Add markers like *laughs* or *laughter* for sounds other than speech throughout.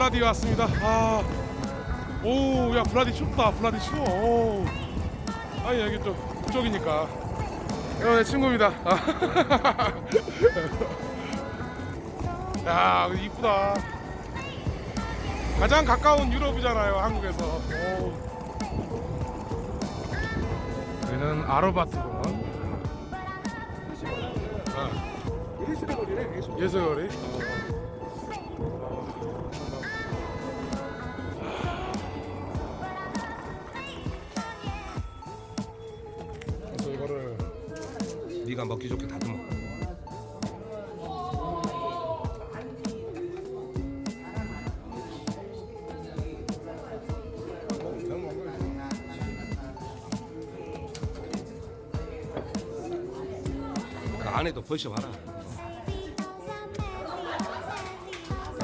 블라디 왔습니다. 아, 아오야 블라디 춥다. 블라디 추워. 오. 아니 여기 쪽 그쪽이니까. 여러분 내 친구입니다. 아. *laughs* 야 이쁘다. 가장 가까운 유럽이잖아요 한국에서. 오. 여기는 아르바트 공원 아, 예술거리네 예술. 예술거리 네가 먹기 좋게 다듬어. 그 안에도 버셔봐라.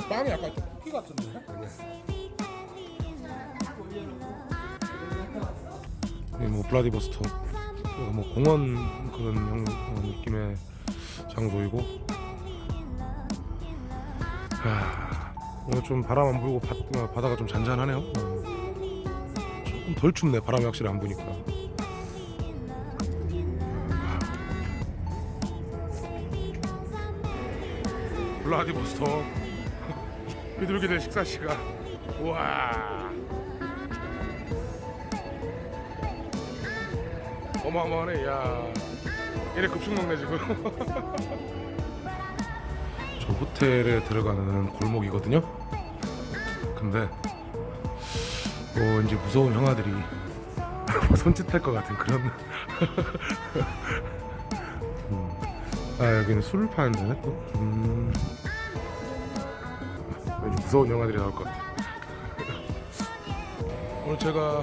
빵이 약간 좀 쿠키 같은데 여기 뭐 블라디보스토크 뭐 공원 그런 형, 어, 느낌의 장소이고. 야, 오늘 좀 바람 안 불고 바, 어, 바다가 좀 잔잔하네요. 어. 조금 덜 춥네 바람이 확실히 안 부니까. 블라디보스토크 *laughs* 비둘기들 식사 시간. 우와 어마어마하네. 야 얘네 급식 먹네 지금. *laughs* 저 호텔에 들어가는 골목이거든요? 근데 뭐 왠지 무서운 형아들이 *laughs* 손짓할 것 같은 그런 *laughs* 음. 아 여기는 술을 파는데 또? 음. 왠지 무서운 영화들이 나올 것 같아. 오늘 제가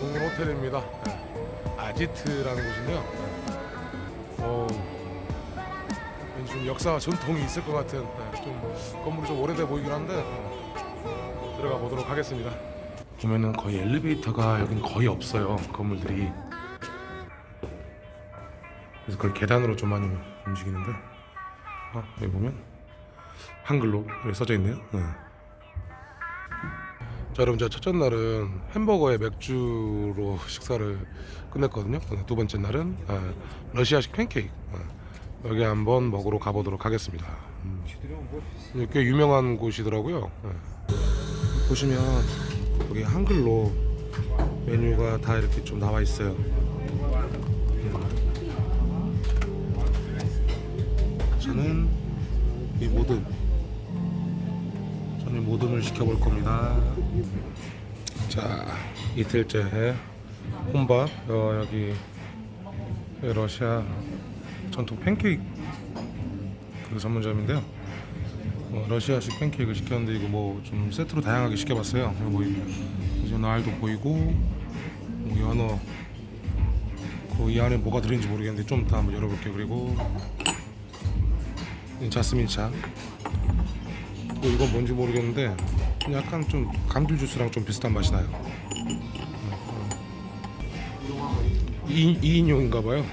묵은 호텔입니다 네. 아지트라는 곳인데요 네. 어우, 왠지 좀 역사와 전통이 있을 것 같은 네, 좀 건물이 좀 오래돼 보이긴 한데 네. 들어가 보도록 하겠습니다 보면은 거의 엘리베이터가 여긴 거의 없어요 건물들이 그래서 거의 계단으로 좀 많이 움직이는데 아, 여기 보면 한글로 써져 있네요. 네. 자, 여러분 제가 첫째 날은 햄버거에 맥주로 식사를 끝냈거든요. 두 번째 날은 아, 러시아식 팬케이크 아, 여기 한번 먹으러 가보도록 하겠습니다. 음. 꽤 유명한 곳이더라고요. 네. 보시면 여기 한글로 메뉴가 다 이렇게 좀 나와 있어요. 저는 이 모든 저는 모든을 시켜볼 겁니다. 자 이틀째 혼밥 어, 여기 러시아 전통 팬케이크 그 전문점인데요. 어, 러시아식 팬케이크를 시켰는데 이거 뭐 좀 세트로 다양하게 시켜봤어요. 뭐 이제 날도 보이고 뭐 연어 그 이 안에 뭐가 들어있는지 모르겠는데 좀 이따 한번 열어볼게요. 그리고 이 자스민 차. 또 이건 뭔지 모르겠는데 약간 좀 감귤 주스랑 좀 비슷한 맛이 나요. 2, 2인용인가 봐요.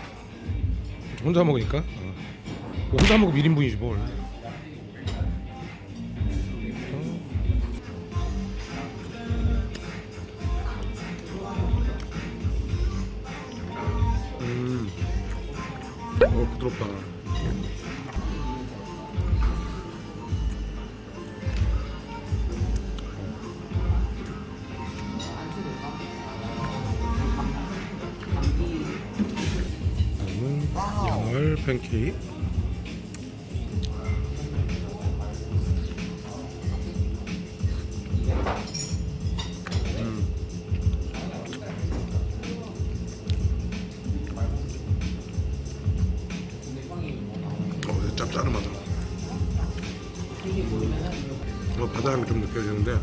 혼자 먹으니까. 어. 혼자 먹으면 1인분이지 뭘. 음. 어, 부드럽다. 팬케이크. 음. 어, 짭짤하다. 어, 바다향이 좀 느껴지는데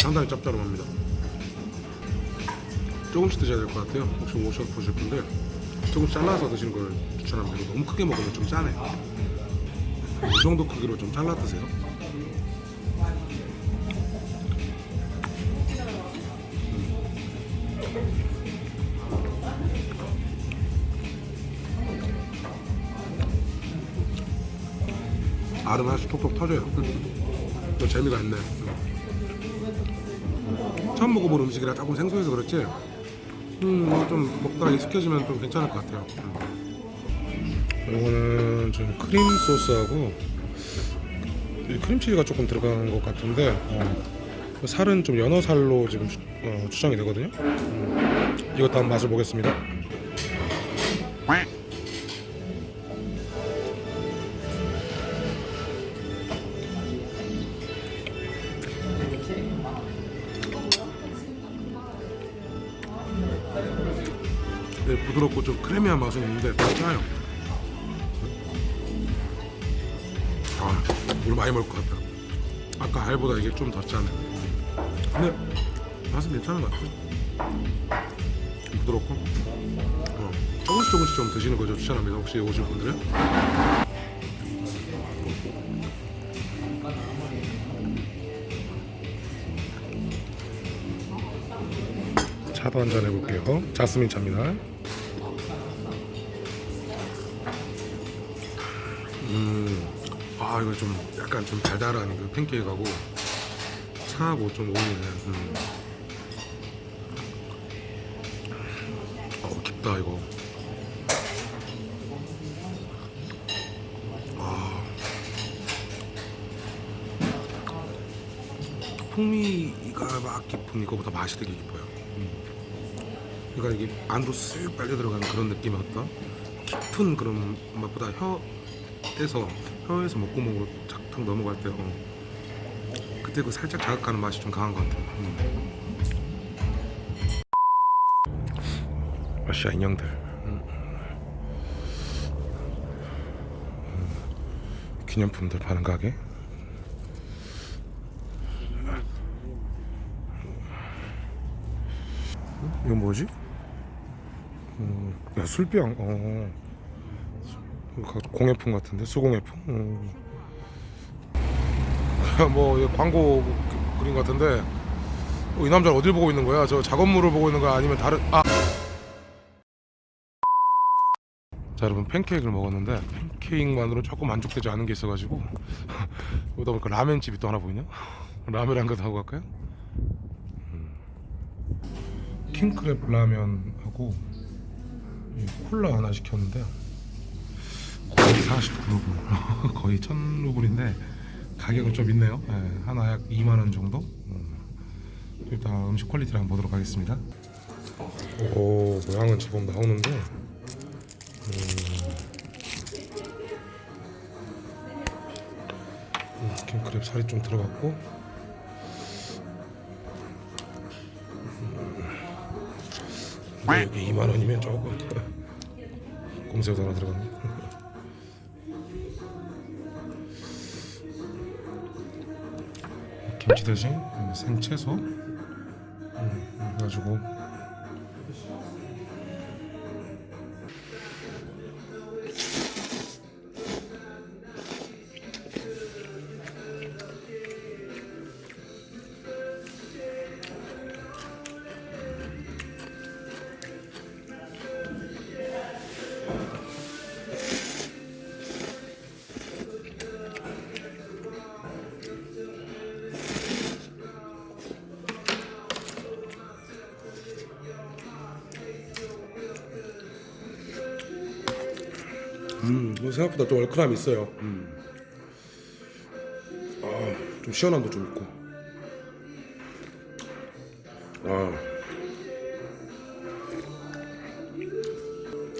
상당히 짭짤합니다. 조금씩 드셔야 될 것 같아요. 혹시 오셔 보실 분들 조금 잘라서 드시는 걸 추천합니다 너무 크게 먹으면 좀 짜네 이 정도 크기로 좀 잘라 드세요. 알은 하나씩 톡톡 터져요. 또 재미가 있네. 처음 먹어본 음식이라 조금 생소해서 그렇지. 음, 이거 좀 먹다가 익숙해지면 좀 괜찮을 것 같아요. 음. 이거는 좀 크림 소스하고 이 크림치즈가 조금 들어간 것 같은데 어, 살은 좀 연어 살로 지금 추, 어, 추정이 되거든요. 음, 이것도 한번 맛을 보겠습니다. 네, 부드럽고 좀 크리미한 맛은 있는데 더 짜요. 아, 오늘 많이 먹을 것 같다. 아까 알보다 이게 좀 더 짜네. 근데 맛은 괜찮은 것 같아. 부드럽고. 어, 조금씩 조금씩 좀 드시는 거죠 추천합니다. 혹시 오실 분들은. 차도 한잔 해볼게요. 자스민 차입니다. 음, 아 이거 좀 약간 좀 달달한 그 팬케이크하고 차하고 좀 어울리네. 음. 어 깊다 이거. 아, 풍미가 막 깊은 이거보다 맛이 되게 깊어요. 그러니까 이게 안으로 쓱 빨려 들어가는 그런 어떤 깊은 그런 맛보다 혀에서 혀에서 목구멍으로 착탁 넘어갈 때 어, 그때 그 살짝 자극하는 맛이 좀 강한 것 같아요. 음. 러시아 인형들. 음. 음. 기념품들 파는 가게. 이건 뭐지? 음, 야 술병. 어. 공예품 같은데 수공예품. 음. 뭐 광고 그- 그림 같은데 어, 이 남자 어딜 보고 있는 거야? 저 작업물을 보고 있는 거야? 아니면 다른 아. 자 여러분 팬케이크를 먹었는데 팬케이크만으로 조금 만족되지 않은 게 있어가지고 *laughs* 그러다 보니까 라멘 집이 또 하나 보이냐? 라멘 한개 하고 갈까요? 킹크랩 라면하고 이 콜라 하나 시켰는데 49루블 *laughs* 거의 1000루블인데 가격은 좀 있네요. 예, 하나 약 2만원 정도? 음. 일단 음식 quality를 한번 보도록 하겠습니다. 오 모양은 제법 나오는데. 음. 음, 킹크랩 살이 좀 들어갔고. 근데 여기 2만 원이면 조금 *laughs* 꼼새우도 하나 들어갔네. 김치 대신 생채소? 음, 해가지고 음, 생각보다 좀 얼큰함이 있어요. 음. 아, 좀 시원함도 좀 있고. 아.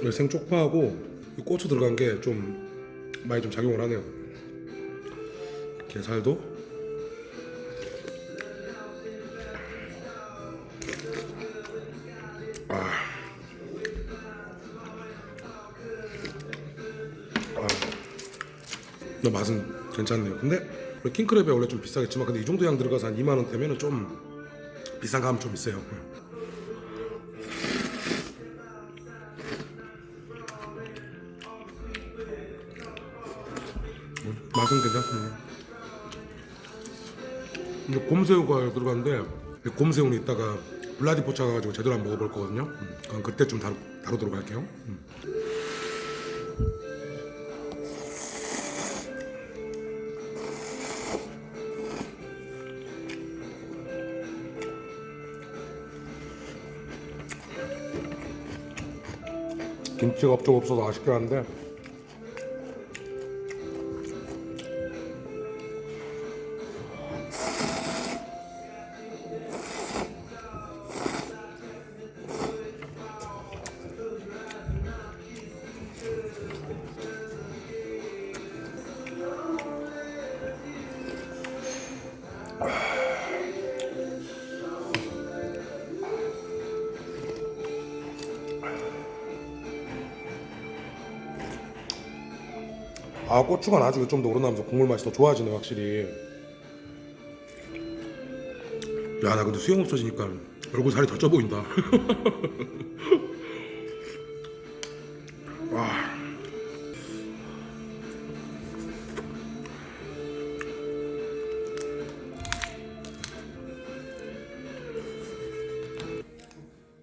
이 생쪽파하고 이 고추 들어간 게 좀 많이 좀 작용을 하네요. 게살도. 아. 너 맛은 괜찮네요. 근데 원래 킹크랩이 원래 좀 비싸겠지만 근데 이 정도 양 들어가서 한 2만 원대면은 좀 비싼 감은 좀 있어요. 음, 맛은 괜찮습니다. 근데 곰새우가 들어갔는데 이 곰새우는 이따가 블라디포차 가가지고 제대로 한번 먹어볼 거거든요. 음, 그럼 그때 좀 다루, 다루도록 할게요. 음. 김치가 좀 없어서 아쉽긴 한데 아 고추가 나중에 좀 더 우러나면서 국물 맛이 더 좋아지네 확실히. 야 나 근데 수영 없어지니까 얼굴 살이 더 쪄 보인다. *laughs* 와.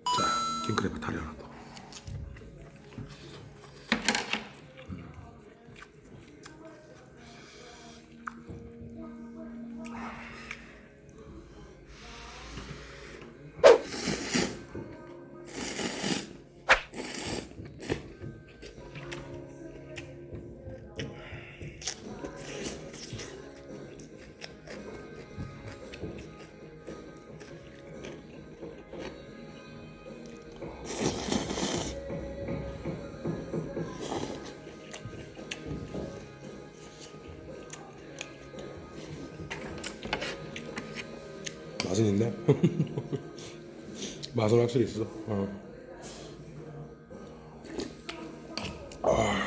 자 킹크랩 다리 하 맛은 *laughs* 있네. 맛은 확실히 있어. 어. 아.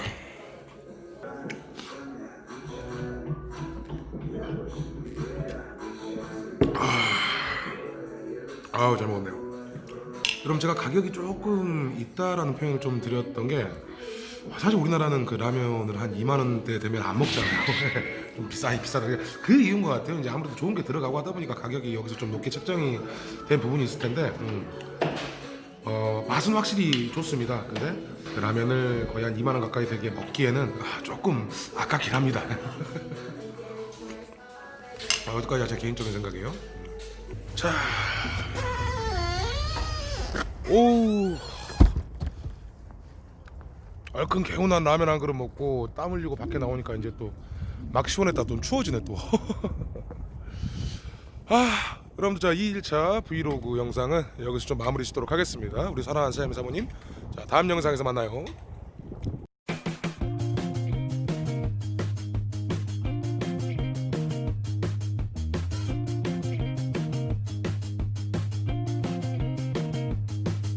아 우 잘 먹었네요. 여러분 제가 가격이 조금 있다라는 표현을 좀 드렸던 게 사실 우리나라는 그 라면을 한 2만 원대 되면 안 먹잖아요. *laughs* 좀 비싸 비싸다. 그 이유인 것 같아요. 이제 아무래도 좋은 게 들어가고 하다 보니까 가격이 여기서 좀 높게 책정이 된 부분이 있을 텐데 음. 어, 맛은 확실히 좋습니다. 근데 그 라면을 거의 한 2만 원 가까이 되게 먹기에는 아, 조금 아깝긴 합니다. *laughs* 아, 어디까지야 제 개인적인 생각이에요. 자, 오. 얼큰 개운한 라면 한 그릇 먹고 땀 흘리고 밖에 나오니까 이제 또 막 시원했다 좀 추워지네 또. *laughs* 아, 여러분들 자 2일차 브이로그 영상은 여기서 좀 마무리 짓도록 하겠습니다. 우리 사랑하는 사장님 사모님. 자 다음 영상에서 만나요.